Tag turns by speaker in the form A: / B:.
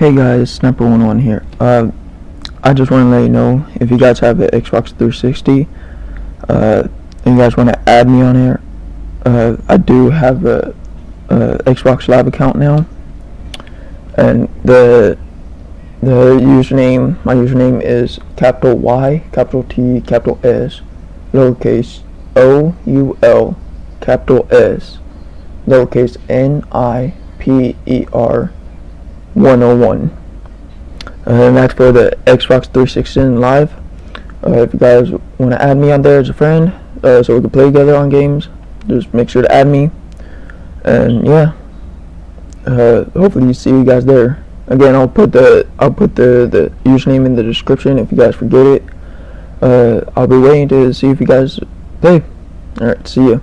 A: Hey guys, Snapper11 here. Uh, I just want to let you know if you guys have an Xbox 360, uh, and you guys want to add me on here, uh, I do have a, a Xbox Live account now, and the the username, my username is capital Y, capital T, capital S, lowercase O U L, capital S, lowercase N I P E R 101. Uh, and that's for the Xbox 360 Live. Uh, if you guys want to add me on there as a friend, uh, so we can play together on games, just make sure to add me. And yeah, uh, hopefully you see you guys there. Again, I'll put the I'll put the the username in the description if you guys forget it. Uh, I'll be waiting to see if you guys play. All right, see ya.